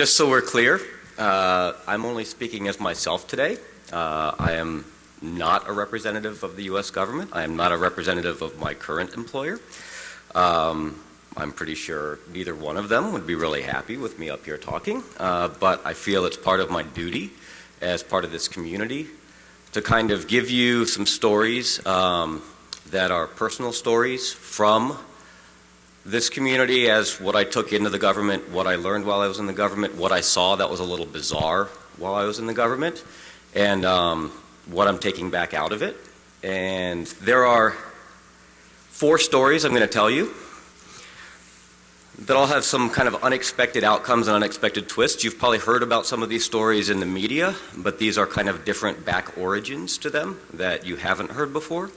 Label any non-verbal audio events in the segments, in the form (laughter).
just so we're clear, uh, I'm only speaking as myself today. Uh, I am not a representative of the U.S. government. I am not a representative of my current employer. Um, I'm pretty sure neither one of them would be really happy with me up here talking, uh, but I feel it's part of my duty as part of this community to kind of give you some stories um, that are personal stories from this community as what I took into the government, what I learned while I was in the government, what I saw that was a little bizarre while I was in the government, and um, what I'm taking back out of it. And there are four stories I'm going to tell you that all have some kind of unexpected outcomes and unexpected twists. You've probably heard about some of these stories in the media, but these are kind of different back origins to them that you haven't heard before.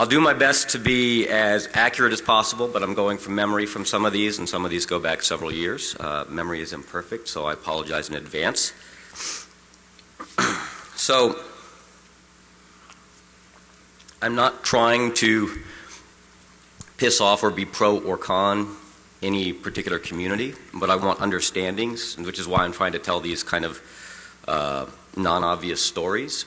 I'll do my best to be as accurate as possible, but I'm going from memory from some of these, and some of these go back several years. Uh, memory is imperfect, so I apologize in advance. (clears throat) so, I'm not trying to piss off or be pro or con any particular community, but I want understandings, which is why I'm trying to tell these kind of uh, non-obvious stories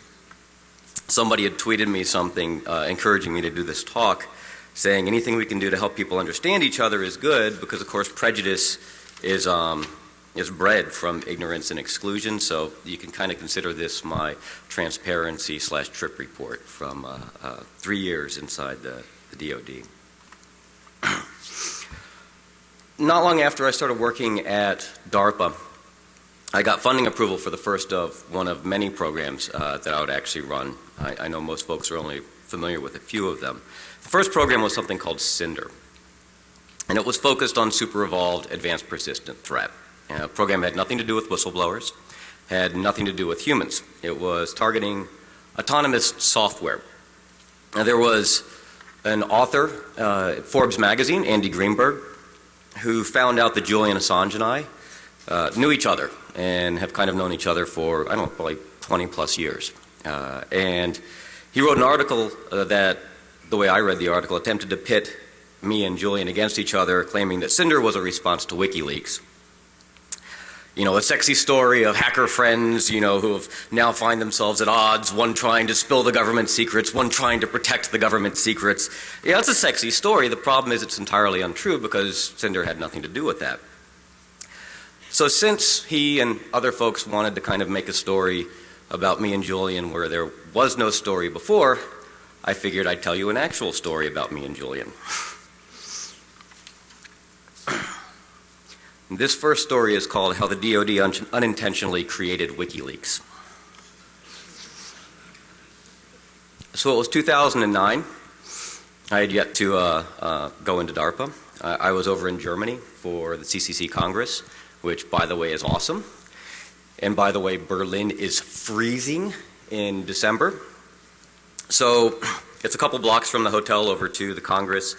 somebody had tweeted me something uh, encouraging me to do this talk saying anything we can do to help people understand each other is good because of course prejudice is um, is bred from ignorance and exclusion so you can kind of consider this my transparency slash trip report from uh, uh, three years inside the, the DoD. (clears throat) Not long after I started working at DARPA I got funding approval for the first of one of many programs uh, that I would actually run. I, I, know most folks are only familiar with a few of them. The first program was something called Cinder, and it was focused on super evolved advanced persistent threat. The program had nothing to do with whistleblowers, had nothing to do with humans. It was targeting autonomous software. Now, there was an author uh, Forbes magazine, Andy Greenberg, who found out that Julian Assange and I uh, knew each other and have kind of known each other for, I don't know, probably 20 plus years. Uh, and he wrote an article uh, that, the way I read the article, attempted to pit me and Julian against each other, claiming that Cinder was a response to WikiLeaks. You know, a sexy story of hacker friends, you know, who have now find themselves at odds, one trying to spill the government secrets, one trying to protect the government secrets. Yeah, it's a sexy story. The problem is it's entirely untrue because Cinder had nothing to do with that. So since he and other folks wanted to kind of make a story about me and Julian where there was no story before, I figured I'd tell you an actual story about me and Julian. (clears throat) this first story is called How the DoD un Unintentionally Created WikiLeaks. So it was 2009. I had yet to uh, uh, go into DARPA. Uh, I was over in Germany for the CCC Congress which by the way is awesome. And by the way, Berlin is freezing in December. So it's a couple blocks from the hotel over to the Congress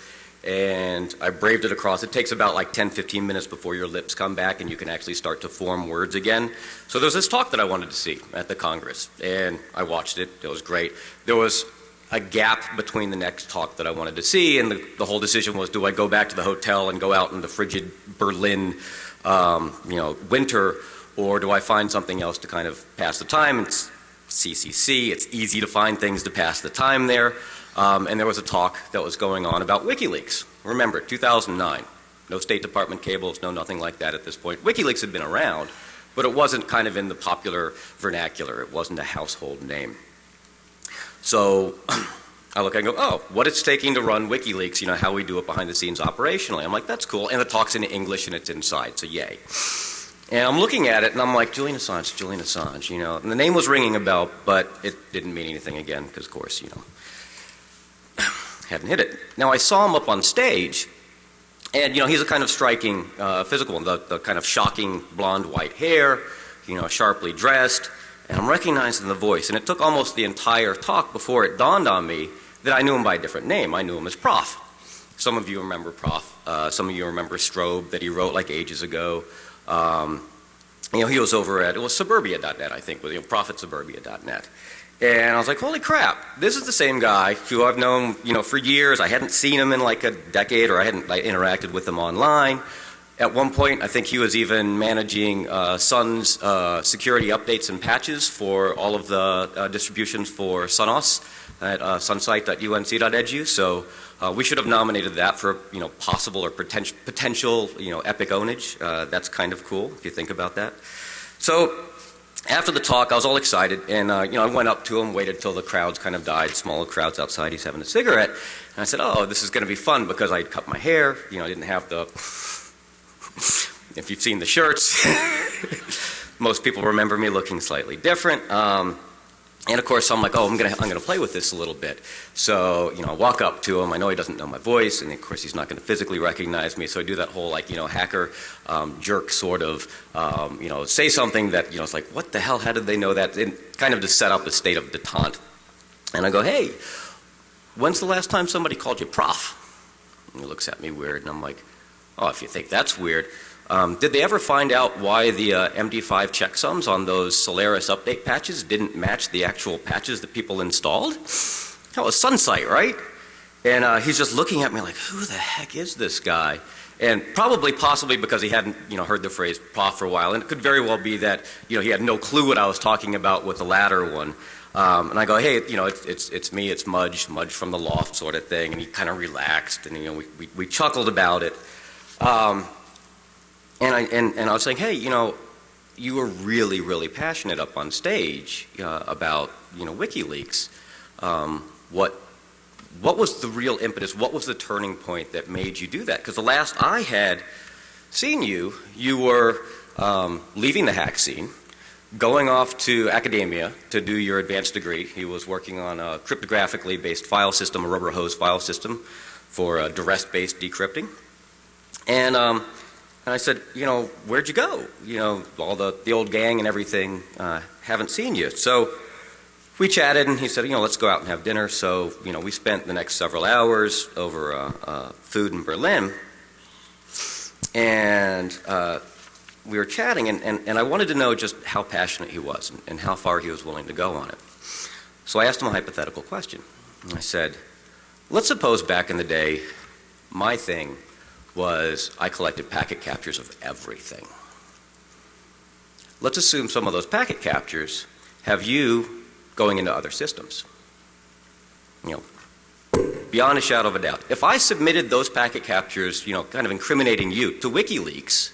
and I braved it across. It takes about like 10, 15 minutes before your lips come back and you can actually start to form words again. So there was this talk that I wanted to see at the Congress and I watched it. It was great. There was a gap between the next talk that I wanted to see and the, the whole decision was do I go back to the hotel and go out in the frigid Berlin um, you know, winter, or do I find something else to kind of pass the time? It's CCC, it's easy to find things to pass the time there. Um, and there was a talk that was going on about WikiLeaks. Remember, 2009, no State Department cables, no nothing like that at this point. WikiLeaks had been around, but it wasn't kind of in the popular vernacular. It wasn't a household name. So (clears throat) I look and go, oh, what it's taking to run WikiLeaks, you know, how we do it behind the scenes operationally. I'm like, that's cool. And the talk's in English and it's inside, so yay. And I'm looking at it and I'm like, Julian Assange, Julian Assange, you know. And the name was ringing a bell, but it didn't mean anything again because, of course, you know, (sighs) hadn't hit it. Now, I saw him up on stage and, you know, he's a kind of striking uh, physical, the, the kind of shocking blonde white hair, you know, sharply dressed. And I'm recognizing the voice. And it took almost the entire talk before it dawned on me that I knew him by a different name. I knew him as Prof. Some of you remember Prof. Uh, some of you remember Strobe that he wrote like ages ago. Um, you know, he was over at, it was suburbia.net, I think, with, you know, prof@suburbia.net. And I was like, holy crap, this is the same guy who I've known, you know, for years. I hadn't seen him in like a decade or I hadn't like, interacted with him online. At one point, I think he was even managing uh, Sun's uh, security updates and patches for all of the uh, distributions for SunOS at uh, sunsite.unc.edu. So uh, we should have nominated that for you know possible or potential potential you know epic ownage. Uh, that's kind of cool if you think about that. So after the talk, I was all excited, and uh, you know I went up to him, waited till the crowds kind of died, smaller crowds outside. He's having a cigarette, and I said, "Oh, this is going to be fun because I cut my hair. You know, I didn't have the (laughs) if you've seen the shirts, (laughs) most people remember me looking slightly different. Um, and of course, I'm like, oh, I'm gonna, I'm gonna play with this a little bit. So, you know, I walk up to him. I know he doesn't know my voice, and of course, he's not gonna physically recognize me. So I do that whole, like, you know, hacker um, jerk sort of, um, you know, say something that, you know, it's like, what the hell? How did they know that? And kind of to set up a state of detente. And I go, hey, when's the last time somebody called you prof? And he looks at me weird, and I'm like, oh, if you think that's weird, um, did they ever find out why the uh, MD5 checksums on those Solaris update patches didn't match the actual patches that people installed? That was SunSITE, right? And uh, he's just looking at me like, who the heck is this guy? And probably, possibly because he hadn't, you know, heard the phrase prof for a while, and it could very well be that, you know, he had no clue what I was talking about with the latter one. Um, and I go, hey, you know, it's, it's, it's me, it's Mudge, Mudge from the L0pht sort of thing. And he kind of relaxed, and, you know, we, we, we chuckled about it. Um, and I, and, and I was saying, hey, you know, you were really, really passionate up on stage uh, about, you know, WikiLeaks. Um, what, what was the real impetus? What was the turning point that made you do that? Because the last I had seen you, you were um, leaving the hack scene, going off to academia to do your advanced degree. He was working on a cryptographically based file system, a rubber hose file system for uh, duress-based decrypting. And um, and I said, you know, where'd you go? You know, all the, the old gang and everything, uh, haven't seen you. So we chatted and he said, you know, let's go out and have dinner. So, you know, we spent the next several hours over uh, uh, food in Berlin. And uh, we were chatting and, and, and I wanted to know just how passionate he was and, and how far he was willing to go on it. So I asked him a hypothetical question. I said, let's suppose back in the day, my thing was I collected packet captures of everything. Let's assume some of those packet captures have you going into other systems. You know, beyond a shadow of a doubt. If I submitted those packet captures, you know, kind of incriminating you to WikiLeaks,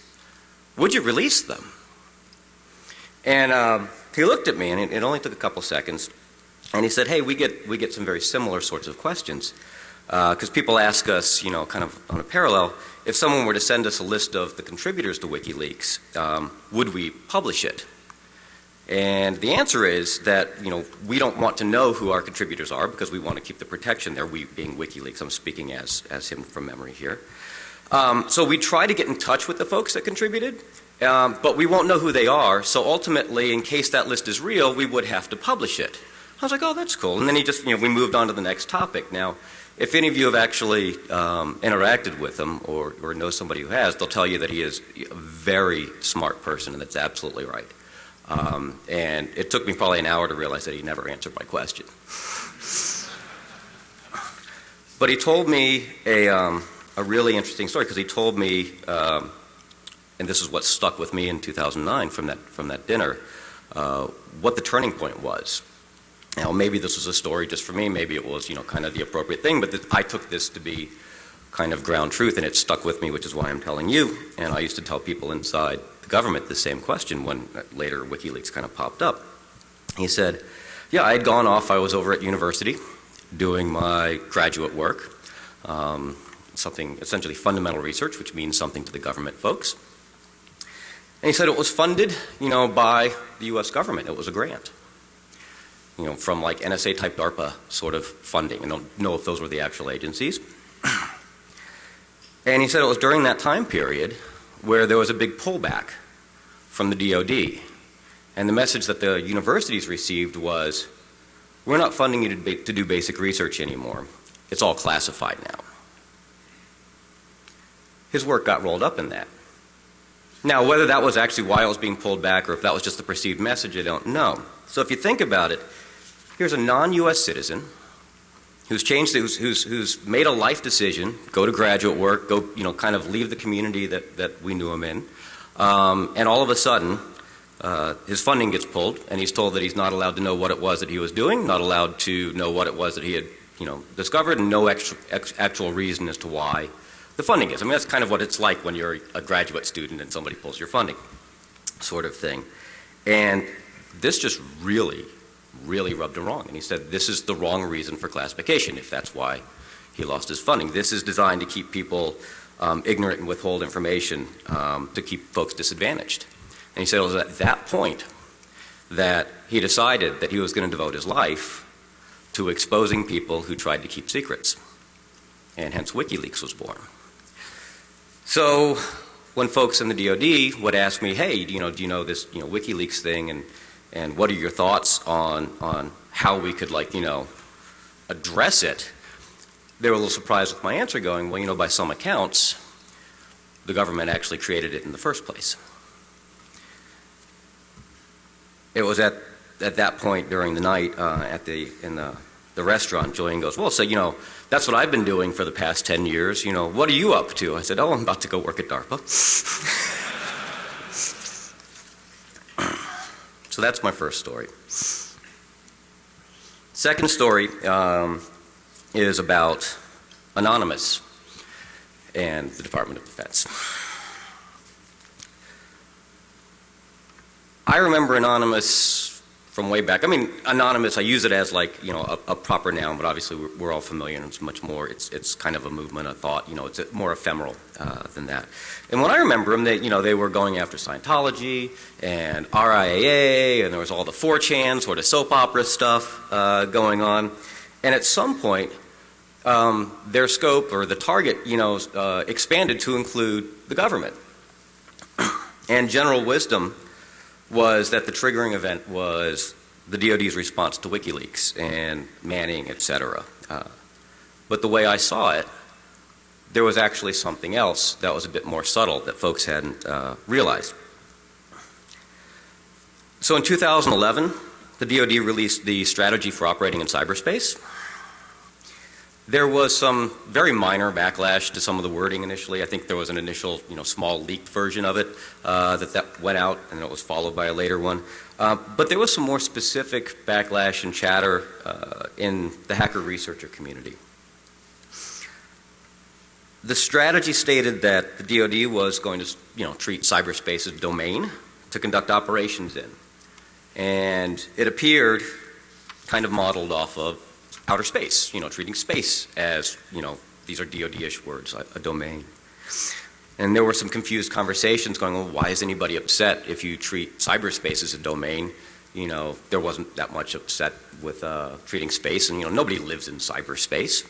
would you release them? And um, he looked at me, and it, it only took a couple seconds, and he said, hey, we get, we get some very similar sorts of questions. Because uh, people ask us, you know, kind of on a parallel, if someone were to send us a list of the contributors to WikiLeaks, um, would we publish it? And the answer is that, you know, we don't want to know who our contributors are because we want to keep the protection there, we being WikiLeaks. I'm speaking as, as him from memory here. Um, so we try to get in touch with the folks that contributed, um, but we won't know who they are. So ultimately, in case that list is real, we would have to publish it. I was like, oh, that's cool. And then he just, you know, we moved on to the next topic. Now, if any of you have actually um, interacted with him or, or know somebody who has, they'll tell you that he is a very smart person, and that's absolutely right. Um, and it took me probably an hour to realize that he never answered my question. But he told me a, um, a really interesting story because he told me, um, and this is what stuck with me in 2009 from that, from that dinner, uh, what the turning point was. Now, maybe this was a story just for me, maybe it was, you know, kind of the appropriate thing, but I took this to be kind of ground truth and it stuck with me, which is why I'm telling you. And I used to tell people inside the government the same question when later WikiLeaks kind of popped up. He said, yeah, I had gone off, I was over at university doing my graduate work, um, something essentially fundamental research, which means something to the government folks. And he said it was funded, you know, by the U.S. government. It was a grant you know, from like NSA type DARPA sort of funding. I don't know if those were the actual agencies. (clears throat) And he said it was during that time period where there was a big pullback from the DoD. And the message that the universities received was, we're not funding you to, to do basic research anymore. It's all classified now. His work got rolled up in that. Now, whether that was actually why it was being pulled back or if that was just the perceived message, I don't know. So if you think about it, Here's a non-U.S. citizen who's changed, who's, who's, who's made a life decision, go to graduate work, go, you know, kind of leave the community that, that we knew him in, um, and all of a sudden, uh, his funding gets pulled, and he's told that he's not allowed to know what it was that he was doing, not allowed to know what it was that he had, you know, discovered, and no ex, actual reason as to why the funding is. I mean, that's kind of what it's like when you're a graduate student and somebody pulls your funding, sort of thing. And this just really, really rubbed him wrong. And he said, this is the wrong reason for classification, if that's why he lost his funding. This is designed to keep people um, ignorant and withhold information um, to keep folks disadvantaged. And he said it was at that point that he decided that he was going to devote his life to exposing people who tried to keep secrets. And hence WikiLeaks was born. So when folks in the DoD would ask me, hey, you know, do you know this, you know, WikiLeaks thing, and and what are your thoughts on on how we could like, you know, address it? They were a little surprised with my answer, going, well, you know, by some accounts, the government actually created it in the first place. It was at at that point during the night uh, at the in the the restaurant, Julian goes, well, so you know, that's what I've been doing for the past 10 years. You know, what are you up to? I said, oh, I'm about to go work at DARPA. (laughs) so that's my first story. Second story um, is about Anonymous and the Department of Defense. I remember Anonymous from way back. I mean, anonymous. I use it as like you know a, a proper noun, but obviously we're, we're, all familiar, and it's much more. It's it's kind of a movement, a thought. You know, it's more ephemeral uh, than that. And when I remember them, they you know they were going after Scientology and RIAA, and there was all the 4chan sort of soap opera stuff uh, going on. And at some point, um, their scope or the target, you know, uh, expanded to include the government. (clears throat) and general wisdom was that the triggering event was the DoD's response to WikiLeaks and Manning, et cetera. Uh, but the way I saw it, there was actually something else that was a bit more subtle that folks hadn't uh, realized. So in 2011, the DoD released the Strategy for Operating in Cyberspace. There was some very minor backlash to some of the wording initially. I think there was an initial, you know, small leaked version of it uh, that that went out, and it was followed by a later one. Uh, but there was some more specific backlash and chatter uh, in the hacker researcher community. The strategy stated that the DoD was going to, you know, treat cyberspace as a domain to conduct operations in, and it appeared kind of modeled off of outer space, you know, treating space as, you know, these are DoD-ish words, a, a domain. And there were some confused conversations going, well, why is anybody upset if you treat cyberspace as a domain? You know, there wasn't that much upset with uh, treating space, and you know, nobody lives in cyberspace,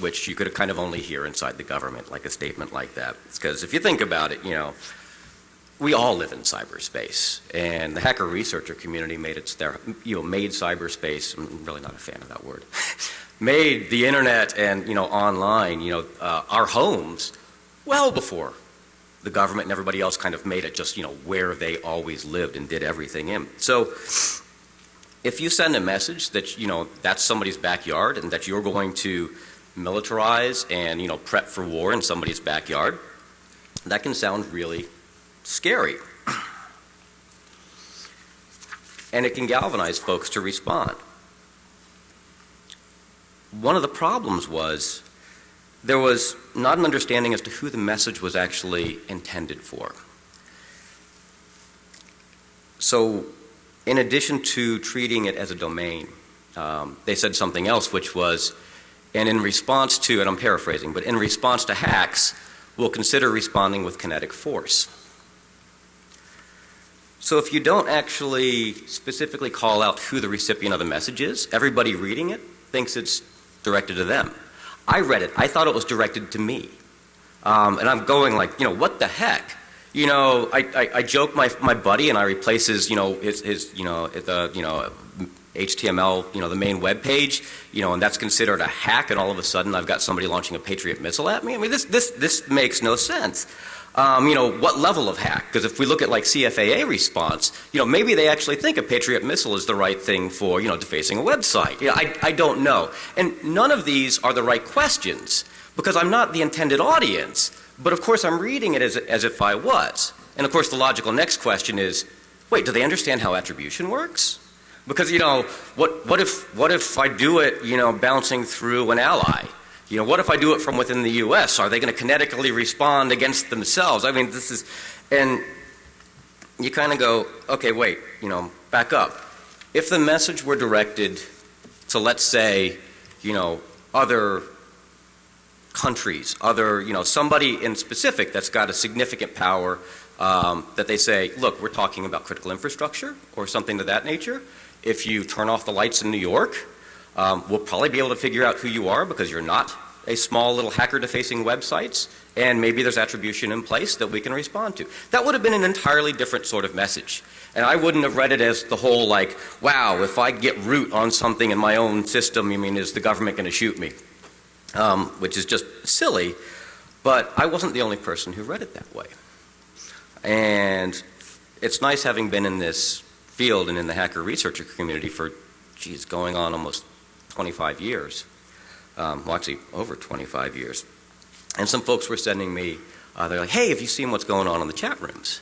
which you could kind of only hear inside the government, like a statement like that. Because if you think about it, you know, we all live in cyberspace, and the hacker researcher community made it their, you know, made cyberspace. I'm really not a fan of that word. (laughs) made the internet and you know online, you know, uh, our homes, well before the government and everybody else kind of made it just you know where they always lived and did everything in. So. If you send a message that you know that's somebody's backyard and that you're going to militarize and you know prep for war in somebody's backyard, that can sound really scary. And it can galvanize folks to respond. One of the problems was there was not an understanding as to who the message was actually intended for. So, in addition to treating it as a domain, um, they said something else, which was, and in response to, and I'm paraphrasing, but in response to hacks, we'll consider responding with kinetic force. So if you don't actually specifically call out who the recipient of the message is, everybody reading it thinks it's directed to them. I read it. I thought it was directed to me. Um, and I'm going like, you know, what the heck? You know, I, I, I joke my, my buddy and I replace his, you know, his, his you know, the, you know, HTML, you know, the main web page, you know, and that's considered a hack and all of a sudden I've got somebody launching a Patriot missile at me. I mean, this, this, this makes no sense. Um, you know, what level of hack? Because if we look at like CFAA response, you know, maybe they actually think a Patriot missile is the right thing for, you know, defacing a website. I, I don't know. And none of these are the right questions because I'm not the intended audience. But of course, I'm reading it as, as if I was. And of course, the logical next question is, wait, do they understand how attribution works? Because, you know, what, what, if, what if I do it, you know, bouncing through an ally? You know, what if I do it from within the U.S.? Are they going to kinetically respond against themselves? I mean, this is, and you kind of go, okay, wait, you know, back up. If the message were directed to, let's say, you know, other countries, other, you know, somebody in specific that's got a significant power um, that they say, look, we're talking about critical infrastructure or something of that nature. If you turn off the lights in New York, um, we'll probably be able to figure out who you are because you're not a small little hacker defacing websites, and maybe there's attribution in place that we can respond to. That would have been an entirely different sort of message. And I wouldn't have read it as the whole like, wow, if I get root on something in my own system, you mean, is the government going to shoot me? Um, which is just silly, but I wasn't the only person who read it that way. And it's nice having been in this field and in the hacker researcher community for, geez, going on almost 25 years. Um, well, actually, over 25 years. And some folks were sending me, uh, they're like, hey, have you seen what's going on in the chat rooms?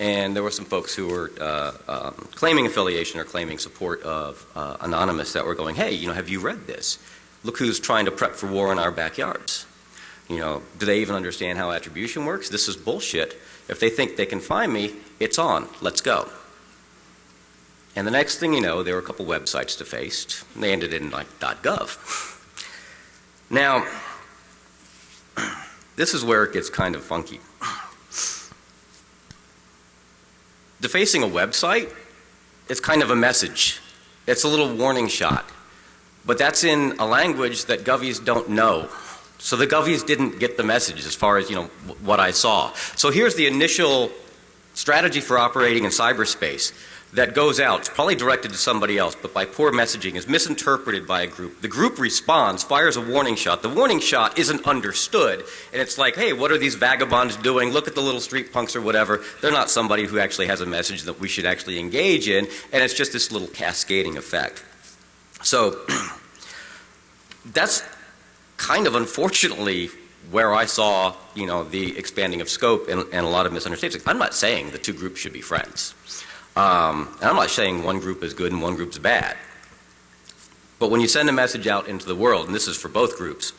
And there were some folks who were uh, um, claiming affiliation or claiming support of uh, Anonymous that were going, hey, you know, have you read this? Look who's trying to prep for war in our backyards. You know, do they even understand how attribution works? This is bullshit. If they think they can find me, it's on. Let's go. And the next thing you know, there were a couple websites defaced. They ended in like .gov. Now, this is where it gets kind of funky. Defacing a website is kind of a message. It's a little warning shot. But that's in a language that Govies don't know. So the Govies didn't get the message as far as, you know, what I saw. So here's the initial strategy for operating in cyberspace that goes out, it's probably directed to somebody else, but by poor messaging is misinterpreted by a group. The group responds, fires a warning shot. The warning shot isn't understood, and it's like, hey, what are these vagabonds doing? Look at the little street punks or whatever. They're not somebody who actually has a message that we should actually engage in, and it's just this little cascading effect. So (clears throat) that's kind of unfortunately where I saw, you know, the expanding of scope and, and a lot of misunderstandings. I'm not saying the two groups should be friends. Um, and I'm not saying one group is good and one group's bad. But when you send a message out into the world, and this is for both groups,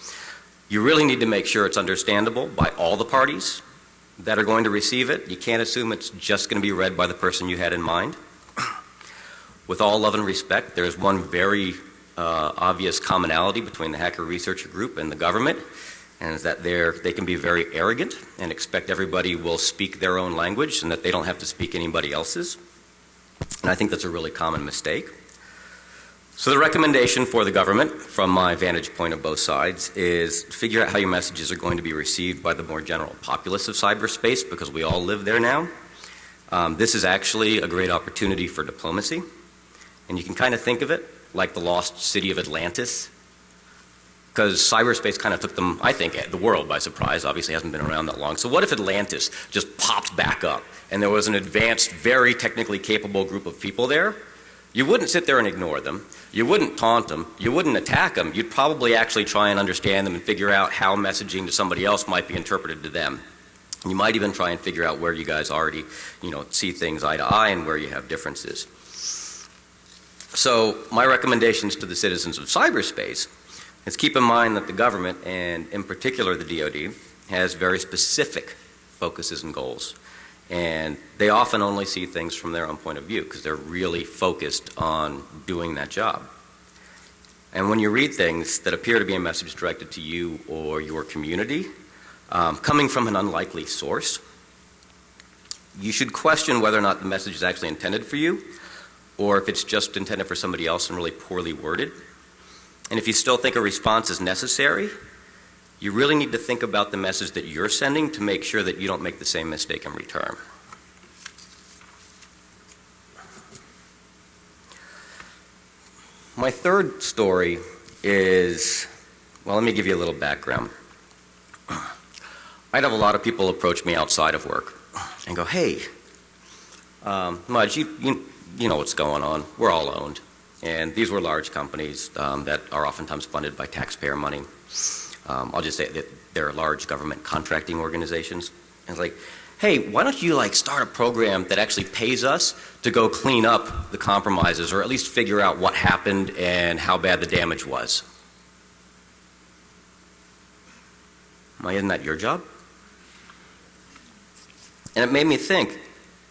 you really need to make sure it's understandable by all the parties that are going to receive it. You can't assume it's just going to be read by the person you had in mind. With all love and respect, there is one very uh, obvious commonality between the hacker researcher group and the government, and is that they can be very arrogant and expect everybody will speak their own language and that they don't have to speak anybody else's. And I think that's a really common mistake. So the recommendation for the government, from my vantage point of both sides, is figure out how your messages are going to be received by the more general populace of cyberspace because we all live there now. Um, this is actually a great opportunity for diplomacy. And you can kind of think of it like the lost city of Atlantis. Because cyberspace kind of took them, I think, the world by surprise. Obviously hasn't been around that long. So what if Atlantis just popped back up and there was an advanced, very technically capable group of people there, you wouldn't sit there and ignore them. You wouldn't taunt them. You wouldn't attack them. You'd probably actually try and understand them and figure out how messaging to somebody else might be interpreted to them. You might even try and figure out where you guys already, you know, see things eye to eye and where you have differences. So my recommendations to the citizens of cyberspace is keep in mind that the government, and in particular the DoD, has very specific focuses and goals. And they often only see things from their own point of view because they're really focused on doing that job. And when you read things that appear to be a message directed to you or your community, um, coming from an unlikely source, you should question whether or not the message is actually intended for you or if it's just intended for somebody else and really poorly worded. And if you still think a response is necessary, you really need to think about the message that you're sending to make sure that you don't make the same mistake in return. My third story is, well, let me give you a little background. I'd have a lot of people approach me outside of work and go, hey, um, Mudge, you, you, you know what's going on. We're all owned. And these were large companies um, that are oftentimes funded by taxpayer money. Um, I'll just say that they're large government contracting organizations. And it's like, hey, why don't you like start a program that actually pays us to go clean up the compromises or at least figure out what happened and how bad the damage was? Why isn't that your job? And it made me think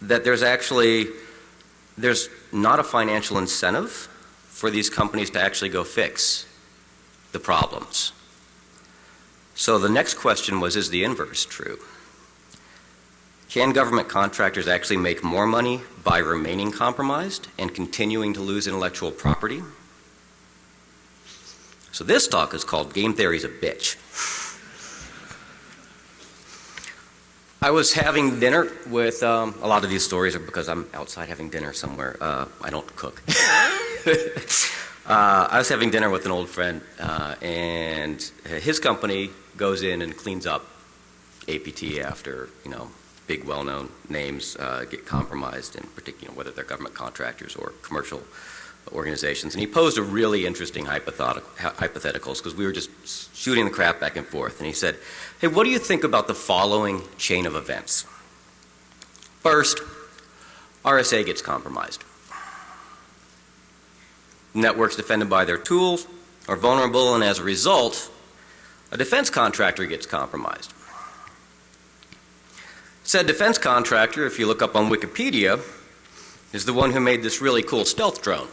that there's actually, there's not a financial incentive for these companies to actually go fix the problems. So the next question was, is the inverse true? Can government contractors actually make more money by remaining compromised and continuing to lose intellectual property? So this talk is called Game Theory's a Bitch. I was having dinner with, um, a lot of these stories are because I'm outside having dinner somewhere. Uh, I don't cook. (laughs) (laughs) uh, I was having dinner with an old friend, uh, and his company goes in and cleans up APT after, you know, big well-known names uh, get compromised, in particular, whether they're government contractors or commercial organizations. And he posed a really interesting hypotheticals because we were just shooting the crap back and forth. And he said, hey, what do you think about the following chain of events? First, RSA gets compromised. Networks defended by their tools are vulnerable, and as a result, a defense contractor gets compromised. Said defense contractor, if you look up on Wikipedia, is the one who made this really cool stealth drone.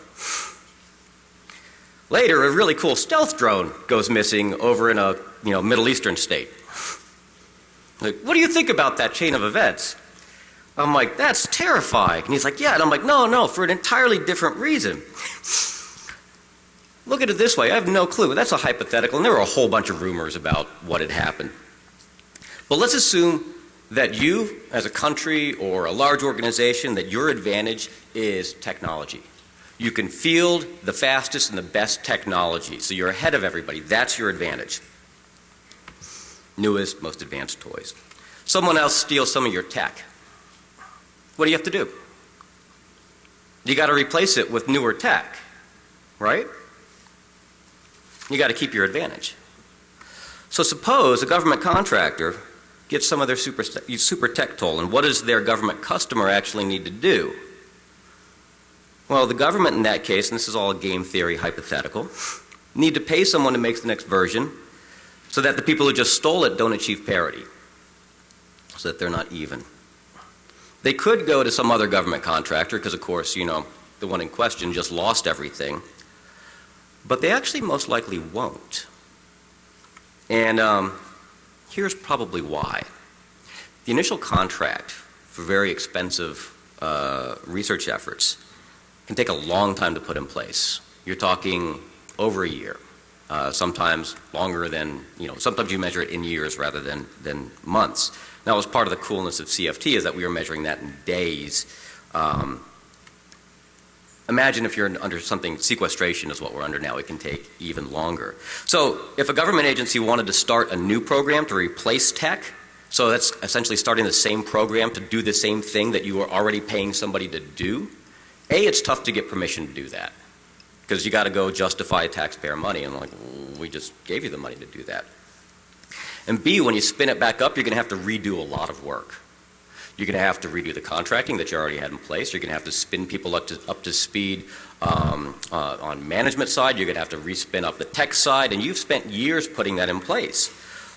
Later, a really cool stealth drone goes missing over in a you know, Middle Eastern state. Like, what do you think about that chain of events? I'm like, that's terrifying. And he's like, yeah. And I'm like, no, no, for an entirely different reason. Look at it this way. I have no clue. That's a hypothetical. And there were a whole bunch of rumors about what had happened. But let's assume that you, as a country or a large organization, that your advantage is technology. You can field the fastest and the best technology. So you're ahead of everybody. That's your advantage. Newest, most advanced toys. Someone else steals some of your tech. What do you have to do? You got to replace it with newer tech, right? You got to keep your advantage. So suppose a government contractor gets some of their super, super tech toll, and what does their government customer actually need to do? Well, the government in that case, and this is all a game theory hypothetical, need to pay someone to make the next version so that the people who just stole it don't achieve parity, so that they're not even. They could go to some other government contractor because, of course, you know, the one in question just lost everything, but they actually most likely won't. And um, here's probably why. The initial contract for very expensive uh, research efforts can take a long time to put in place. You're talking over a year, uh, sometimes longer than, you know, sometimes you measure it in years rather than, than months. That was part of the coolness of CFT is that we were measuring that in days. Um, imagine if you're under something, sequestration is what we're under now, it can take even longer. So if a government agency wanted to start a new program to replace tech, so that's essentially starting the same program to do the same thing that you were already paying somebody to do, a, it's tough to get permission to do that because you got to go justify taxpayer money. And like, we just gave you the money to do that. And B, when you spin it back up, you're going to have to redo a lot of work. You're going to have to redo the contracting that you already had in place. You're going to have to spin people up to, up to speed um, uh, on management side. You're going to have to respin up the tech side. And you've spent years putting that in place.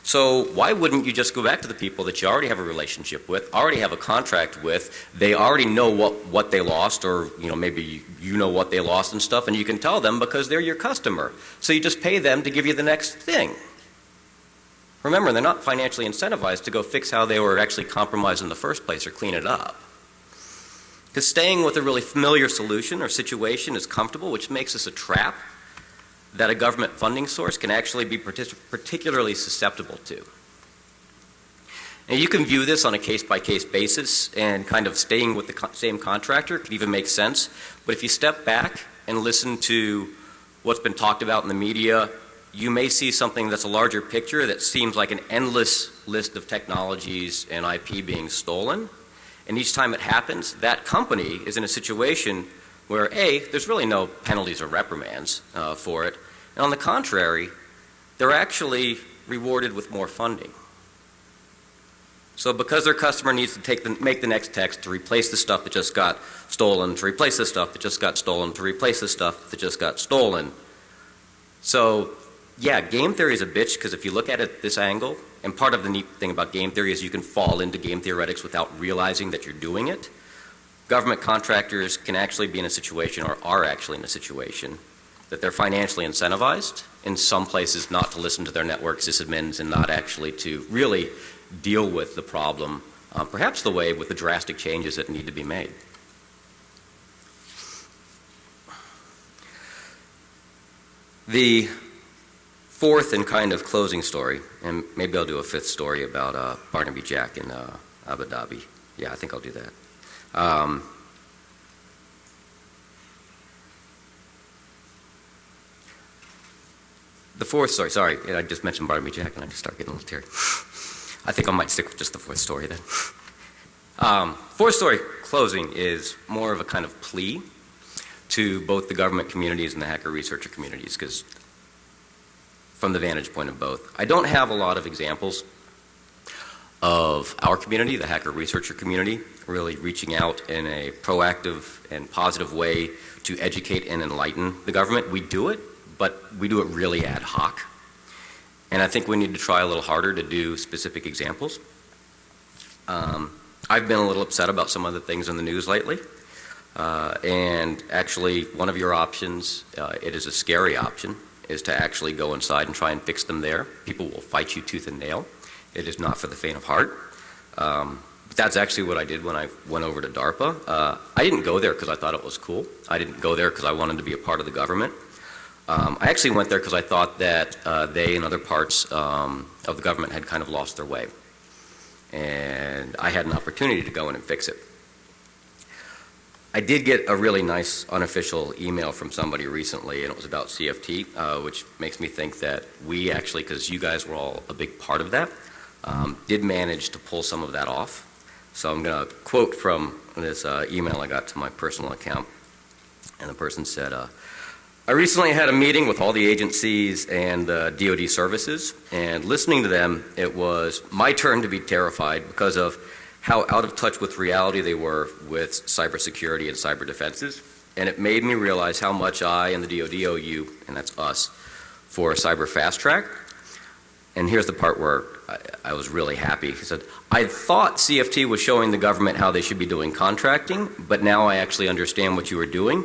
So why wouldn't you just go back to the people that you already have a relationship with, already have a contract with, they already know what, what they lost or you know maybe you know what they lost and stuff and you can tell them because they're your customer. So you just pay them to give you the next thing. Remember, they're not financially incentivized to go fix how they were actually compromised in the first place or clean it up. Because staying with a really familiar solution or situation is comfortable, which makes us a trap that a government funding source can actually be particularly susceptible to. And you can view this on a case-by-case -case basis and kind of staying with the co same contractor could even make sense. But if you step back and listen to what's been talked about in the media you may see something that's a larger picture that seems like an endless list of technologies and IP being stolen. And each time it happens, that company is in a situation where A, there's really no penalties or reprimands uh, for it. And on the contrary, they're actually rewarded with more funding. So because their customer needs to take the, make the next text to replace the stuff that just got stolen, to replace the stuff that just got stolen, to replace the stuff that just got stolen. So yeah, game theory is a bitch because if you look at it this angle, and part of the neat thing about game theory is you can fall into game theoretics without realizing that you're doing it. Government contractors can actually be in a situation or are actually in a situation that they're financially incentivized in some places not to listen to their network sysadmins and not actually to really deal with the problem, um, perhaps the way with the drastic changes that need to be made. The fourth and kind of closing story, and maybe I'll do a fifth story about uh, Barnaby Jack in uh, Abu Dhabi. Yeah, I think I'll do that. Um, the fourth story, sorry, I just mentioned Barnaby Jack and I just start getting a little teary. I think I might stick with just the fourth story then. Um, fourth story closing is more of a kind of plea to both the government communities and the hacker researcher communities because from the vantage point of both. I don't have a lot of examples of our community, the hacker researcher community, really reaching out in a proactive and positive way to educate and enlighten the government. We do it, but we do it really ad hoc. And I think we need to try a little harder to do specific examples. Um, I've been a little upset about some of the things in the news lately. Uh, and actually, one of your options, uh, it is a scary option, is to actually go inside and try and fix them there. People will fight you tooth and nail. It is not for the faint of heart. Um, but that's actually what I did when I went over to DARPA. Uh, I didn't go there because I thought it was cool. I didn't go there because I wanted to be a part of the government. Um, I actually went there because I thought that uh, they and other parts um, of the government had kind of lost their way. And I had an opportunity to go in and fix it. I did get a really nice unofficial email from somebody recently, and it was about CFT, uh, which makes me think that we actually, because you guys were all a big part of that, um, did manage to pull some of that off. So I'm going to quote from this uh, email I got to my personal account. And the person said, uh, I recently had a meeting with all the agencies and uh, DoD services, and listening to them, it was my turn to be terrified because of how out of touch with reality they were with cybersecurity and cyber defenses. And it made me realize how much I and the DoD owe you, and that's us, for cyber fast track. And here's the part where I, I was really happy. He said, I thought CFT was showing the government how they should be doing contracting, but now I actually understand what you were doing.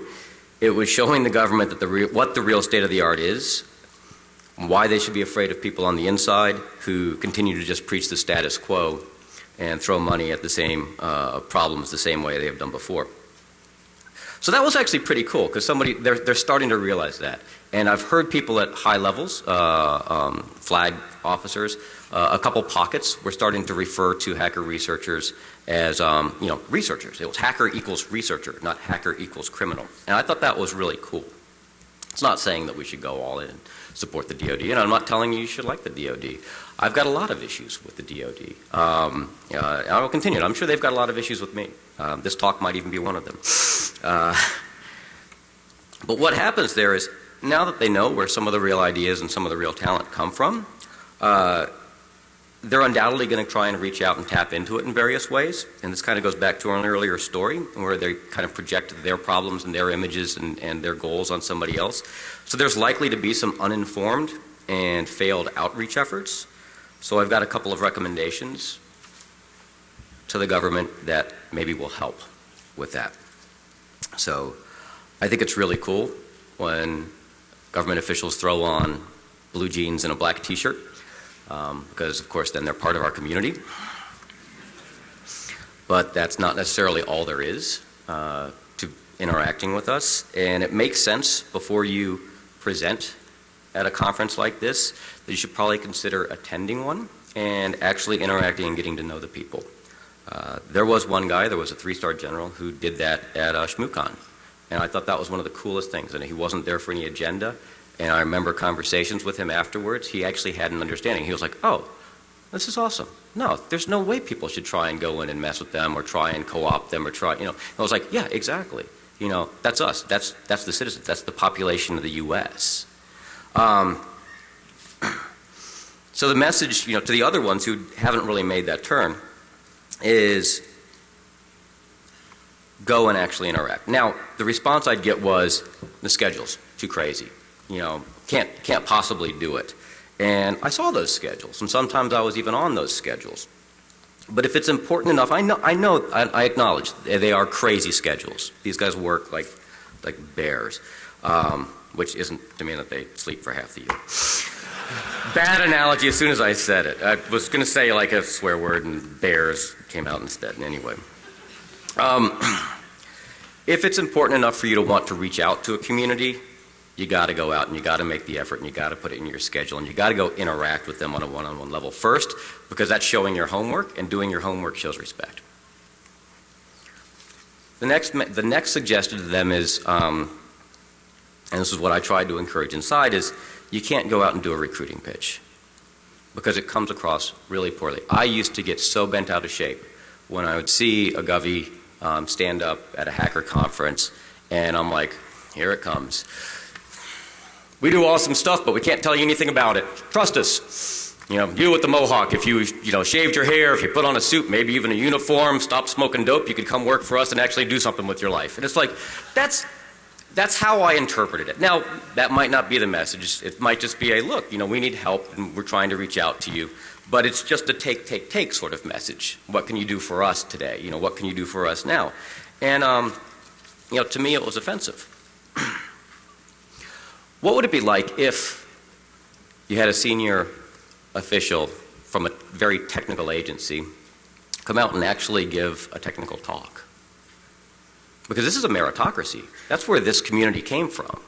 It was showing the government that the what the real state of the art is, why they should be afraid of people on the inside who continue to just preach the status quo and throw money at the same uh, problems the same way they have done before. So that was actually pretty cool because somebody they're they're starting to realize that, and I've heard people at high levels, uh, um, flag officers, uh, a couple pockets were starting to refer to hacker researchers as um, you know researchers. It was hacker equals researcher, not hacker equals criminal, and I thought that was really cool. It's not saying that we should go all in support the DoD, and I'm not telling you you should like the DoD. I've got a lot of issues with the DoD. Um, uh, I will continue. I'm sure they've got a lot of issues with me. Um, this talk might even be one of them. Uh, but what happens there is now that they know where some of the real ideas and some of the real talent come from, uh, they're undoubtedly going to try and reach out and tap into it in various ways. And this kind of goes back to an earlier story where they kind of project their problems and their images and, and their goals on somebody else. So there's likely to be some uninformed and failed outreach efforts. So I've got a couple of recommendations to the government that maybe will help with that. So I think it's really cool when government officials throw on blue jeans and a black t-shirt um, because of course then they're part of our community. But that's not necessarily all there is uh, to interacting with us. And it makes sense before you present at a conference like this that you should probably consider attending one and actually interacting and getting to know the people. Uh, there was one guy, there was a three-star general who did that at uh, ShmooCon. And I thought that was one of the coolest things. And he wasn't there for any agenda. And I remember conversations with him afterwards. He actually had an understanding. He was like, oh, this is awesome. No, there's no way people should try and go in and mess with them or try and co-opt them or try, you know. I was like, yeah, exactly. You know, that's us. That's, that's the citizens. That's the population of the U.S. Um, (clears throat) so the message, you know, to the other ones who haven't really made that turn is go and actually interact. Now, the response I'd get was the schedule's too crazy. You know, can't can't possibly do it. And I saw those schedules, and sometimes I was even on those schedules. But if it's important enough, I know, I know, I, I acknowledge they are crazy schedules. These guys work like, like bears, um, which isn't to mean that they sleep for half the year. Bad analogy as soon as I said it. I was going to say like a swear word, and bears came out instead. Anyway, um, (clears throat) if it's important enough for you to want to reach out to a community, you got to go out and you got to make the effort and you got to put it in your schedule and you got to go interact with them on a one-on-one level first because that's showing your homework and doing your homework shows respect. The next, the next suggestion to them is, um, and this is what I tried to encourage inside, is you can't go out and do a recruiting pitch because it comes across really poorly. I used to get so bent out of shape when I would see a Govey um, stand up at a hacker conference and I'm like, here it comes. We do awesome stuff, but we can't tell you anything about it. Trust us. You know, you with the mohawk, if you, you know, shaved your hair, if you put on a suit, maybe even a uniform, stop smoking dope, you could come work for us and actually do something with your life. And it's like, that's, that's how I interpreted it. Now, that might not be the message. It might just be a look, you know, we need help and we're trying to reach out to you. But it's just a take, take, take sort of message. What can you do for us today? You know, what can you do for us now? And, um, you know, to me it was offensive. (clears throat) What would it be like if you had a senior official from a very technical agency come out and actually give a technical talk? Because this is a meritocracy. That's where this community came from.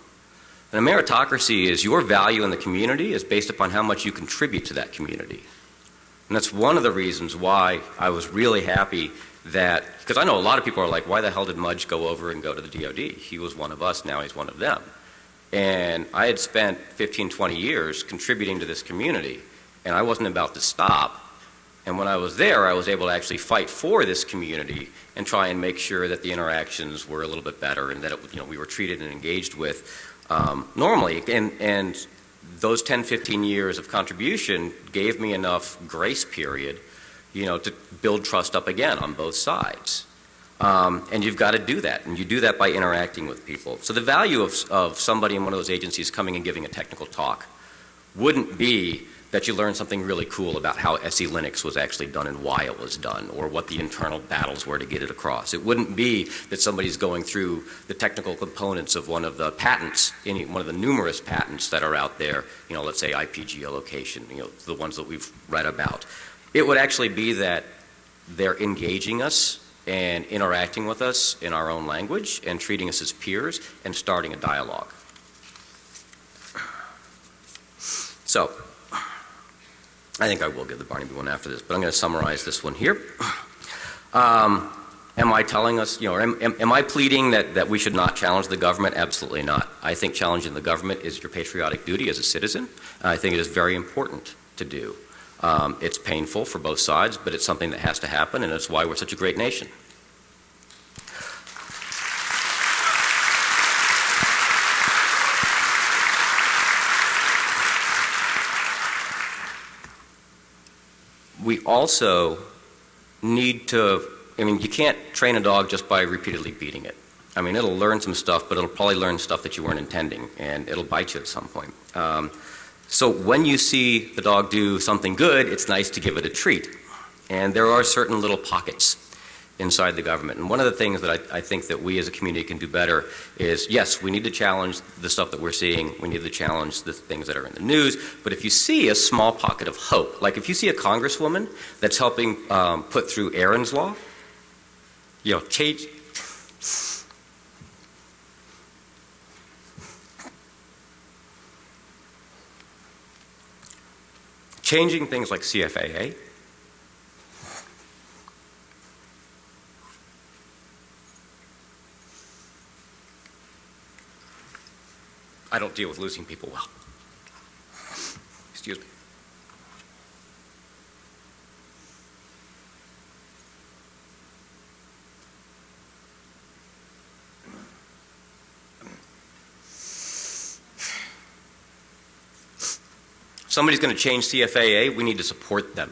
And a meritocracy is your value in the community is based upon how much you contribute to that community. And that's one of the reasons why I was really happy that, because I know a lot of people are like, why the hell did Mudge go over and go to the DOD? He was one of us, now he's one of them. And I had spent 15, 20 years contributing to this community, and I wasn't about to stop. And when I was there, I was able to actually fight for this community and try and make sure that the interactions were a little bit better and that it, you know, we were treated and engaged with um, normally. And, and those 10, 15 years of contribution gave me enough grace period, you know, to build trust up again on both sides. Um, and you've got to do that, and you do that by interacting with people. So the value of, of somebody in one of those agencies coming and giving a technical talk wouldn't be that you learn something really cool about how SE Linux was actually done and why it was done, or what the internal battles were to get it across. It wouldn't be that somebody's going through the technical components of one of the patents, any one of the numerous patents that are out there, you know, let's say IP geolocation, you know, the ones that we've read about. It would actually be that they're engaging us and interacting with us in our own language and treating us as peers and starting a dialogue. So, I think I will give the Barnaby one after this, but I'm going to summarize this one here. Um, am I telling us, you know, am, am, am, I pleading that, that we should not challenge the government? Absolutely not. I think challenging the government is your patriotic duty as a citizen. I think it is very important to do. Um, it's painful for both sides, but it's something that has to happen, and it's why we're such a great nation. We also need to, I mean, you can't train a dog just by repeatedly beating it. I mean, it'll learn some stuff, but it'll probably learn stuff that you weren't intending, and it'll bite you at some point. Um, so when you see the dog do something good, it's nice to give it a treat. And there are certain little pockets inside the government. And one of the things that I, I, think that we as a community can do better is, yes, we need to challenge the stuff that we're seeing. We need to challenge the things that are in the news. But if you see a small pocket of hope, like if you see a congresswoman that's helping um, put through Aaron's Law, you know, change, Changing things like CFAA, I don't deal with losing people well. Excuse me. Somebody's going to change CFAA, we need to support them.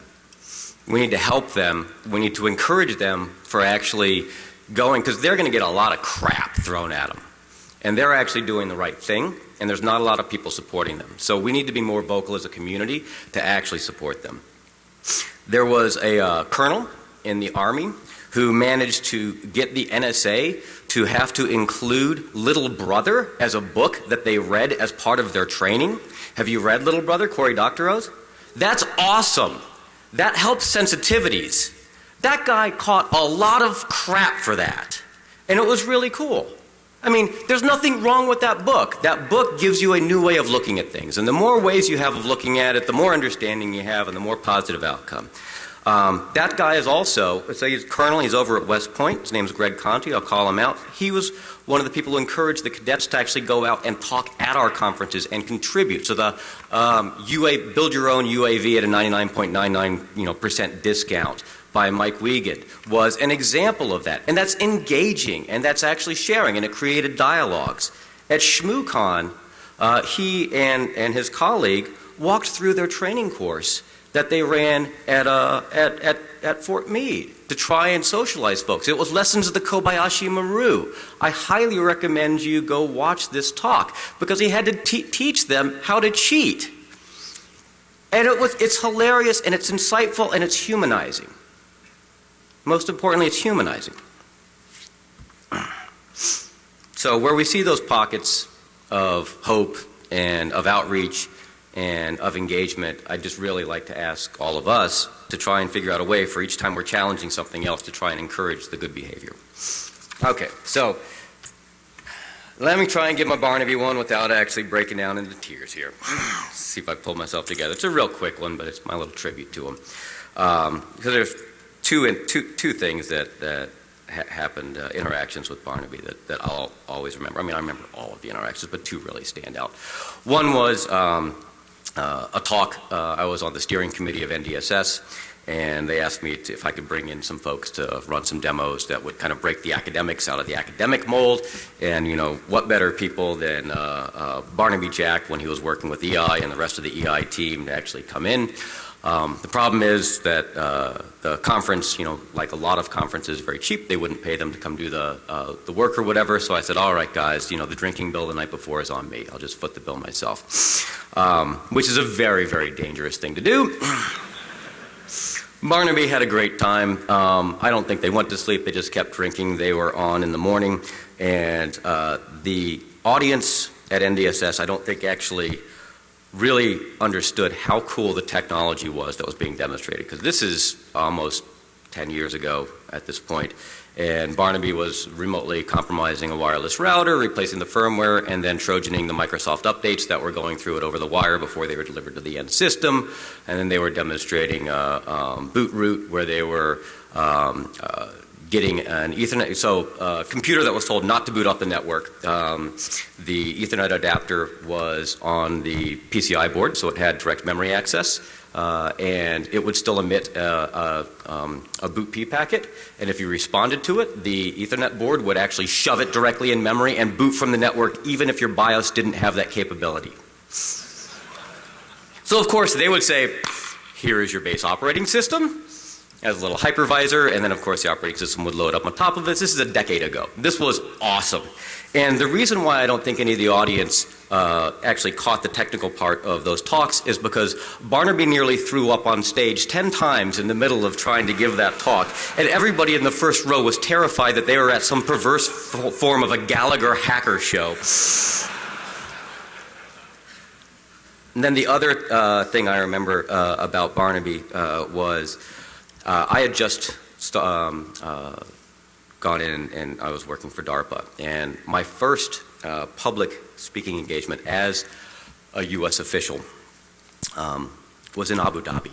We need to help them. We need to encourage them for actually going, because they're going to get a lot of crap thrown at them. And they're actually doing the right thing, and there's not a lot of people supporting them. So we need to be more vocal as a community to actually support them. There was a uh, colonel in the Army who managed to get the NSA to have to include Little Brother as a book that they read as part of their training. Have you read Little Brother, Cory Doctorow? That's awesome. That helps sensitivities. That guy caught a lot of crap for that. And it was really cool. I mean, there's nothing wrong with that book. That book gives you a new way of looking at things. And the more ways you have of looking at it, the more understanding you have and the more positive outcome. Um, that guy is also, say he's colonel, he's over at West Point. His name is Greg Conti. I'll call him out. He was one of the people who encouraged the cadets to actually go out and talk at our conferences and contribute. So the um, UA, build your own UAV at a 99.99 you know, percent discount by Mike Wiegand was an example of that. And that's engaging and that's actually sharing and it created dialogues. At ShmooCon, uh, he and, and his colleague walked through their training course that they ran at, uh, at, at, at Fort Meade to try and socialize folks. It was Lessons of the Kobayashi Maru. I highly recommend you go watch this talk because he had to teach them how to cheat. And it was, it's hilarious and it's insightful and it's humanizing. Most importantly, it's humanizing. So where we see those pockets of hope and of outreach and of engagement, I'd just really like to ask all of us to try and figure out a way for each time we're challenging something else to try and encourage the good behavior. Okay, so let me try and get my Barnaby one without actually breaking down into tears here. (sighs) See if I pull myself together. It's a real quick one, but it's my little tribute to him. Um, because there's two, two, two things that, that ha happened, uh, interactions with Barnaby that, that I'll always remember. I mean, I remember all of the interactions, but two really stand out. One was um, uh, a talk. Uh, I was on the steering committee of NDSS, and they asked me to, if I could bring in some folks to run some demos that would kind of break the academics out of the academic mold. And you know, what better people than uh, uh Barnaby Jack when he was working with eEye and the rest of the eEye team to actually come in. Um, the problem is that uh, the conference, you know, like a lot of conferences, very cheap. They wouldn't pay them to come do the uh, the work or whatever. So I said, all right, guys, you know, the drinking bill the night before is on me. I'll just foot the bill myself, um, which is a very, very dangerous thing to do. (clears throat) Barnaby had a great time. Um, I don't think they went to sleep. They just kept drinking. They were on in the morning, and uh, the audience at NDSS, I don't think actually really understood how cool the technology was that was being demonstrated because this is almost 10 years ago at this point and Barnaby was remotely compromising a wireless router, replacing the firmware, and then trojaning the Microsoft updates that were going through it over the wire before they were delivered to the end system. And then they were demonstrating uh, um, BootRoot where they were um, uh, getting an Ethernet, so a uh, computer that was told not to boot off the network. Um, the Ethernet adapter was on the PCI board, so it had direct memory access. Uh, and it would still emit a, a, um, a, BOOTP packet. And if you responded to it, the Ethernet board would actually shove it directly in memory and boot from the network, even if your BIOS didn't have that capability. So, of course, they would say, here is your base operating system as a little hypervisor, and then of course the operating system would load up on top of this. This is a decade ago. This was awesome. And the reason why I don't think any of the audience uh, actually caught the technical part of those talks is because Barnaby nearly threw up on stage 10 times in the middle of trying to give that talk. And everybody in the first row was terrified that they were at some perverse form of a Gallagher hacker show. And then the other uh, thing I remember uh, about Barnaby uh, was uh, I had just um, uh, gone in and I was working for DARPA. And my first uh, public speaking engagement as a U.S. official um, was in Abu Dhabi.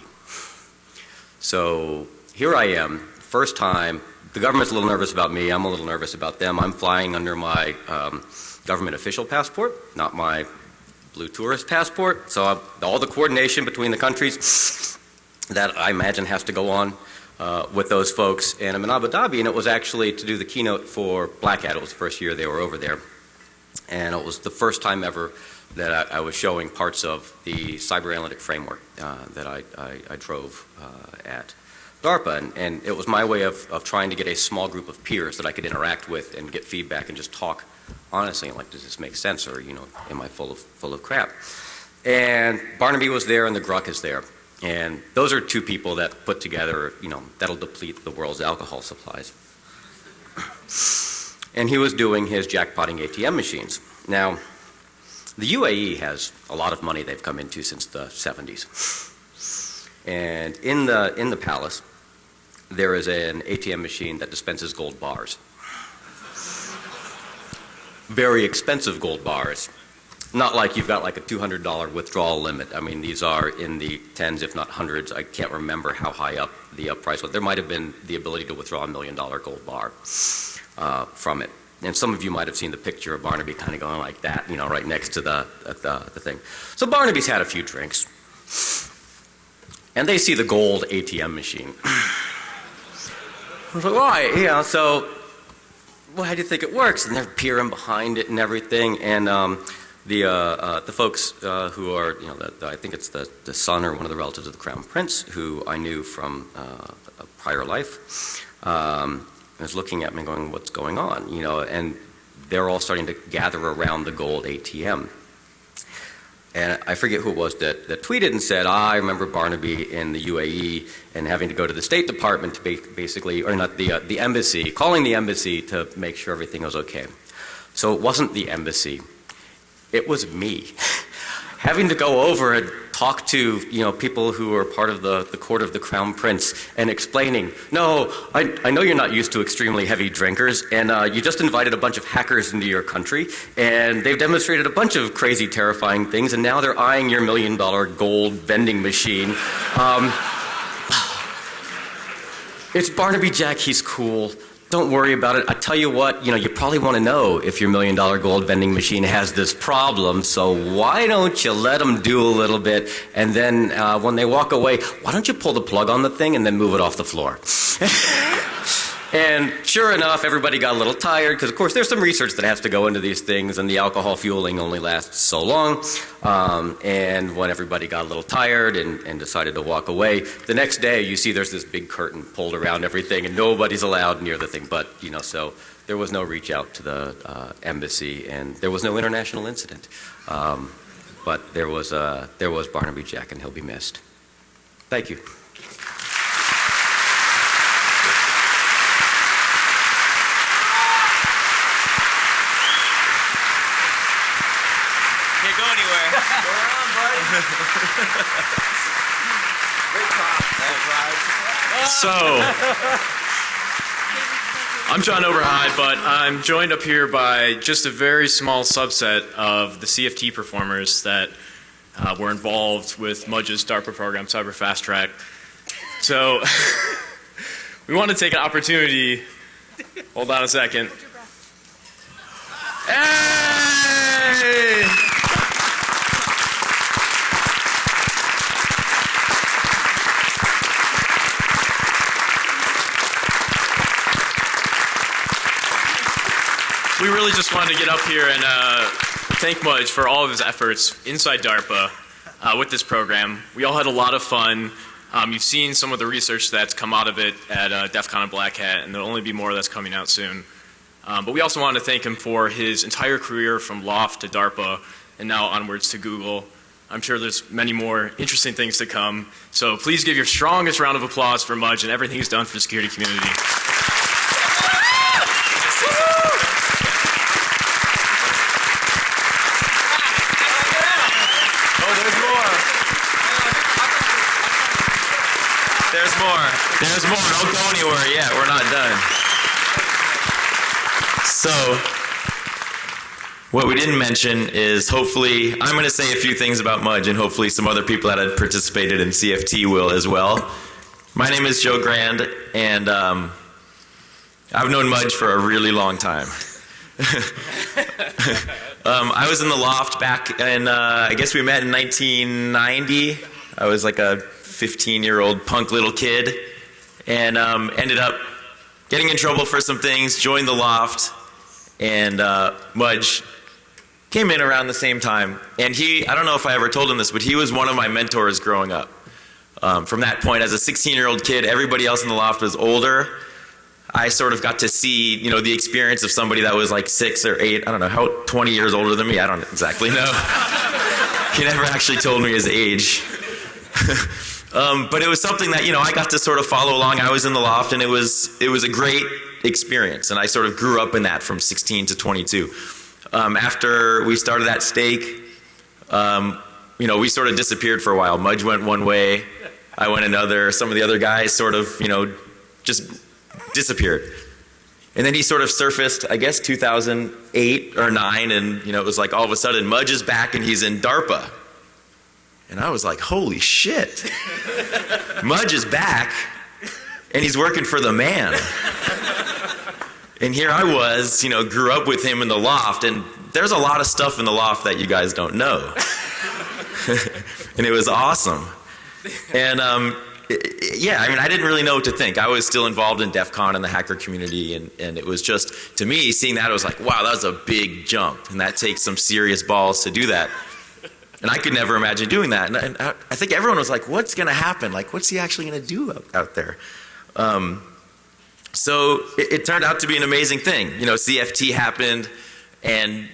So here I am, first time. The government's a little nervous about me. I'm a little nervous about them. I'm flying under my um, government official passport, not my blue tourist passport. So uh, all the coordination between the countries that I imagine has to go on uh, with those folks. And I'm in Abu Dhabi, and it was actually to do the keynote for Black Hat. It was the first year they were over there. And it was the first time ever that I, I was showing parts of the cyber analytic framework uh, that I, I, I drove uh, at DARPA. And, and, it was my way of, of trying to get a small group of peers that I could interact with and get feedback and just talk honestly, like, does this make sense or, you know, am I full of, full of crap? And Barnaby was there and the Grugq is there. And those are two people that put together, you know, that'll deplete the world's alcohol supplies. And he was doing his jackpotting ATM machines. Now, the UAE has a lot of money they've come into since the 70s. And in the, in the palace, there is an ATM machine that dispenses gold bars. Very expensive gold bars. Not like you've got like a $200 withdrawal limit. I mean, these are in the tens, if not hundreds. I can't remember how high up the uh, price was. There might have been the ability to withdraw a million dollar gold bar uh, from it. And some of you might have seen the picture of Barnaby kind of going like that, you know, right next to the, the, the thing. So Barnaby's had a few drinks. And they see the gold ATM machine. (sighs) I was like, why? Yeah, so, well, how do you think it works? And they're peering behind it and everything. And um, the, uh, uh, the folks uh, who are, you know, the, the, I think it's the, the son or one of the relatives of the Crown Prince, who I knew from uh, a prior life, um, was looking at me going, what's going on? You know, and they're all starting to gather around the gold ATM. And I forget who it was that, that tweeted and said, ah, I remember Barnaby in the UAE and having to go to the State Department to basically, or not the, uh, the embassy, calling the embassy to make sure everything was okay. So it wasn't the embassy it was me. Having to go over and talk to you know people who are part of the, the court of the crown prince and explaining, no, I, I know you're not used to extremely heavy drinkers, and uh, you just invited a bunch of hackers into your country, and they've demonstrated a bunch of crazy, terrifying things, and now they're eyeing your million dollar gold vending machine. Um, (sighs) it's Barnaby Jack, he's cool. Don't worry about it. I tell you what, you know, you probably want to know if your million dollar gold vending machine has this problem. So why don't you let them do a little bit, and then uh, when they walk away, why don't you pull the plug on the thing and then move it off the floor? (laughs) And sure enough, everybody got a little tired because, of course, there's some research that has to go into these things, and the alcohol fueling only lasts so long. Um, and when everybody got a little tired and, and, decided to walk away, the next day you see there's this big curtain pulled around everything, and nobody's allowed near the thing. But, you know, so there was no reach out to the uh, embassy, and there was no international incident. Um, but there was, uh, there was Barnaby Jack, and he'll be missed. Thank you. So, I'm Jon Oberheide, but I'm joined up here by just a very small subset of the CFT performers that uh, were involved with Mudge's DARPA program, Cyber Fast Track. So, (laughs) we want to take an opportunity. Hold on a second. Hey! we really wanted to get up here and uh, thank Mudge for all of his efforts inside DARPA uh, with this program. We all had a lot of fun. Um, you've seen some of the research that's come out of it at uh, DEF CON and Black Hat, and there'll only be more that's coming out soon. Um, but we also wanted to thank him for his entire career from L0pht to DARPA and now onwards to Google. I'm sure there's many more interesting things to come. So please give your strongest round of applause for Mudge and everything he's done for the security community. There's more. Don't go anywhere yet. We're not done. So, what we didn't mention is hopefully, I'm going to say a few things about Mudge, and hopefully some other people that had participated in CFT will as well. My name is Joe Grand, and um, I've known Mudge for a really long time. (laughs) um, I was in the L0pht back, and uh, I guess we met in 1990. I was like a 15 year old punk little kid, and um, ended up getting in trouble for some things, joined the L0pht, and uh, Mudge came in around the same time. And he, I don't know if I ever told him this, but he was one of my mentors growing up. Um, from that point, as a 16 year old kid, everybody else in the L0pht was older. I sort of got to see, you know, the experience of somebody that was like six or eight, I don't know, how 20 years older than me. I don't exactly know. (laughs) he never actually told me his age. (laughs) um, but it was something that, you know, I got to sort of follow along. I was in the L0pht and it was, it was a great experience. And I sort of grew up in that from 16 to 22. Um, after we started @stake, um, you know, we sort of disappeared for a while. Mudge went one way, I went another. Some of the other guys sort of, you know, just disappeared. And then he sort of surfaced, I guess 2008 or 9, and you know, it was like all of a sudden Mudge is back and he's in DARPA. And I was like, holy shit. Mudge is back and he's working for the man. And here I was, you know, grew up with him in the L0pht, and there's a lot of stuff in the L0pht that you guys don't know. (laughs) and it was awesome. And um, yeah, I mean, I didn't really know what to think. I was still involved in DEF CON and the hacker community, and, and it was just, to me, seeing that, I was like, wow, that was a big jump, and that takes some serious balls to do that. And I could never imagine doing that. And, and I, think everyone was like, what's going to happen? Like, what's he actually going to do out, out there? Um, so it, it, turned out to be an amazing thing. You know, CFT happened, and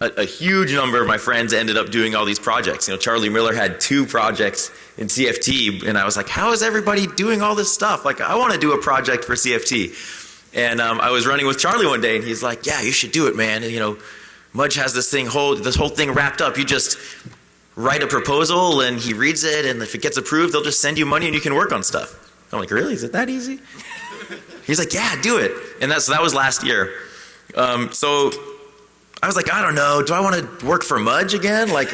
a, a, huge number of my friends ended up doing all these projects. You know, Charlie Miller had two projects in CFT, and I was like, how is everybody doing all this stuff? Like, I want to do a project for CFT. And um, I was running with Charlie one day, and he's like, yeah, you should do it, man. And, you know, Mudge has this thing, whole, this whole thing wrapped up. You just write a proposal, and he reads it, and if it gets approved, they'll just send you money, and you can work on stuff. I'm like, really? Is it that easy? He's like, yeah, do it. And that, so that was last year. Um, so I was like, I don't know. Do I want to work for Mudge again? Like,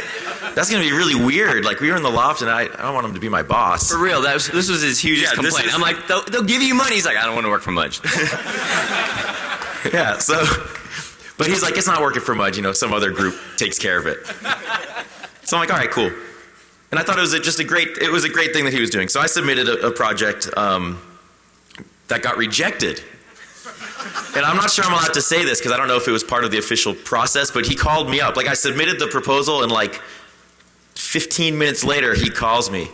that's going to be really weird. Like, we were in the L0pht, and I, I don't want him to be my boss. For real, that was, this was his hugest Yeah, complaint. is- I'm like, they'll, they'll give you money. He's like, I don't want to work for Mudge. (laughs) Yeah, so, but he's like, it's not working for Mudge. You know, some other group takes care of it. So I'm like, all right, cool. And I thought it was a, just a great, it was a great thing that he was doing. So I submitted a, a project um, that got rejected. And I'm not sure I'm allowed to say this because I don't know if it was part of the official process, but he called me up. Like I submitted the proposal and like 15 minutes later he calls me.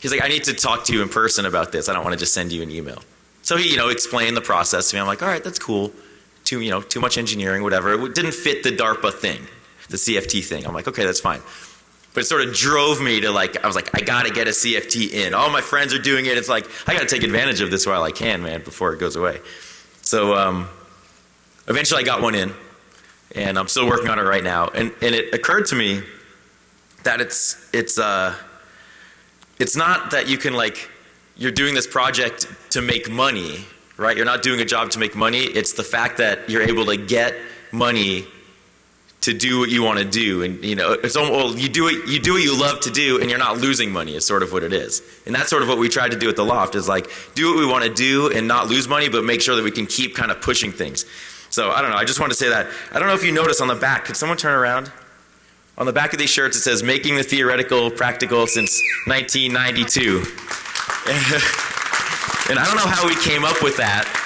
He's like, I need to talk to you in person about this. I don't want to just send you an email. So he, you know, explained the process to me. I'm like, all right, that's cool. Too, you know, too much engineering, whatever. It didn't fit the DARPA thing, the CFT thing. I'm like, okay, that's fine. But it sort of drove me to like, I was like, I gotta get a CFT in. All my friends are doing it. It's like, I gotta take advantage of this while I can, man, before it goes away. So um, eventually I got one in, and I'm still working on it right now. And, and it occurred to me that it's, it's, uh, it's not that you can like, you're doing this project to make money, right? You're not doing a job to make money. It's the fact that you're able to get money to do what you want to do and you know it's almost, well, you do it you do what you love to do and you're not losing money is sort of what it is. And that's sort of what we tried to do at the L0pht is like do what we want to do and not lose money but make sure that we can keep kind of pushing things. So i don't know i just want to say that. I don't know if you notice on the back could someone turn around? On the back of these shirts it says making the theoretical practical since 1992 (laughs) and i don't know how we came up with that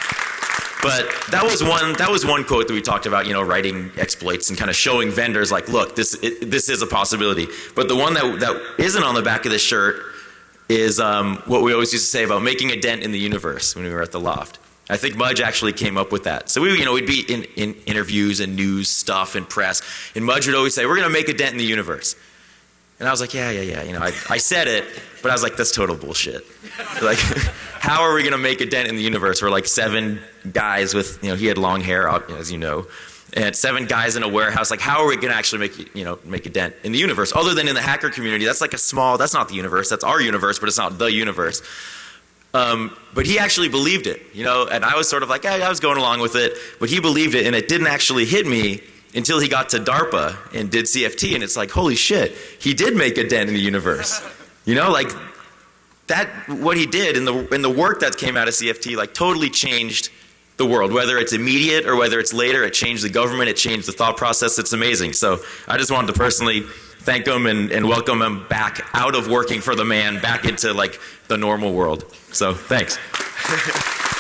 but that was one that was one quote that we talked about, you know, writing exploits and kind of showing vendors like, look, this it, this is a possibility. But the one that that isn't on the back of the shirt is um, what we always used to say about making a dent in the universe when we were at the L0pht. I think Mudge actually came up with that. So we, you know, we'd be in, in interviews and news stuff and press, and Mudge would always say, "We're going to make a dent in the universe." And I was like, "Yeah, yeah, yeah." You know, I, (laughs) I said it, but I was like, "That's total bullshit." Like, (laughs) how are we going to make a dent in the universe? We're like seven guys with, you know, he had long hair, as you know, and seven guys in a warehouse. Like, how are we going to actually make, you know, make a dent in the universe? Other than in the hacker community, that's like a small. That's not the universe. That's our universe, but it's not the universe. Um, but he actually believed it, you know, and I was sort of like, I was going along with it, but he believed it, and it didn't actually hit me until he got to DARPA and did CFT, and it's like, holy shit, he did make a dent in the universe. (laughs) You know, like that, what he did in the, and the work that came out of CFT, like totally changed the world, whether it's immediate or whether it's later. It changed the government, it changed the thought process. It's amazing. So I just wanted to personally thank him and, and welcome him back out of working for the man, back into like the normal world. So thanks. (laughs)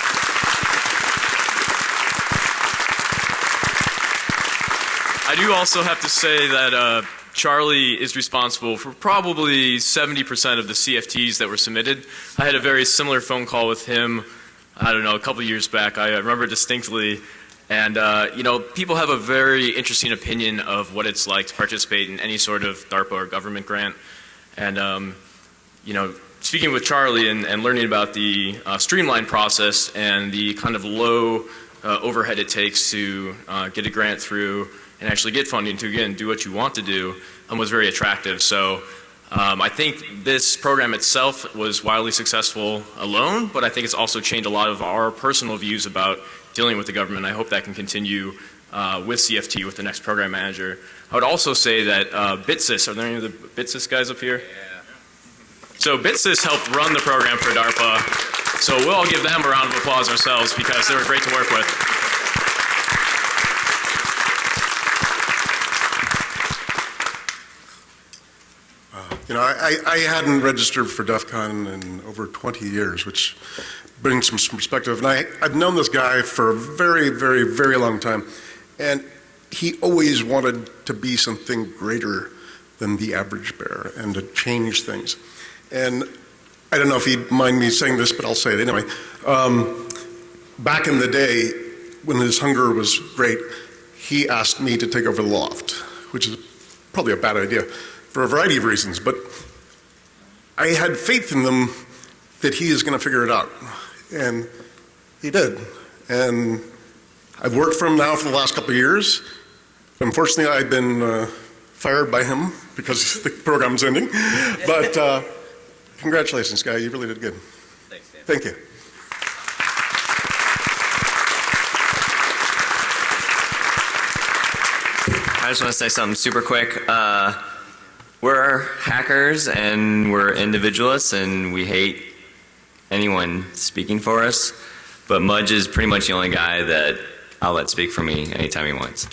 I do also have to say that uh, Charlie is responsible for probably 70% of the CFTs that were submitted. I had a very similar phone call with him, I don't know, a couple years back. I remember distinctly. And, uh, you know, people have a very interesting opinion of what it's like to participate in any sort of DARPA or government grant. And, um, you know, speaking with Charlie and, and learning about the uh, streamlined process and the kind of low uh, overhead it takes to uh, get a grant through and actually get funding to again do what you want to do um, was very attractive. So um, I think this program itself was wildly successful alone, but I think it's also changed a lot of our personal views about dealing with the government. I hope that can continue uh, with CFT with the next program manager. I would also say that uh, BitSys, are there any of the BitSys guys up here? So BitSys helped run the program for DARPA. So we'll all give them a round of applause ourselves because they were great to work with. You know, I, I hadn't registered for DEF CON in over 20 years, which brings some perspective. And I, I've known this guy for a very, very, very long time. And he always wanted to be something greater than the average bear and to change things. And I don't know if he'd mind me saying this, but I'll say it anyway. Um, back in the day, when his hunger was great, he asked me to take over the L0pht, which is probably a bad idea for a variety of reasons, but I had faith in them that he is going to figure it out. And he did. And I've worked for him now for the last couple of years. Unfortunately, I've been uh, fired by him because (laughs) the program's ending. But uh, congratulations, guy. You really did good. Thanks, Dan. Thank you. I just want to say something super quick. Uh, we're hackers and we're individualists and we hate anyone speaking for us. But Mudge is pretty much the only guy that I'll let speak for me anytime he wants.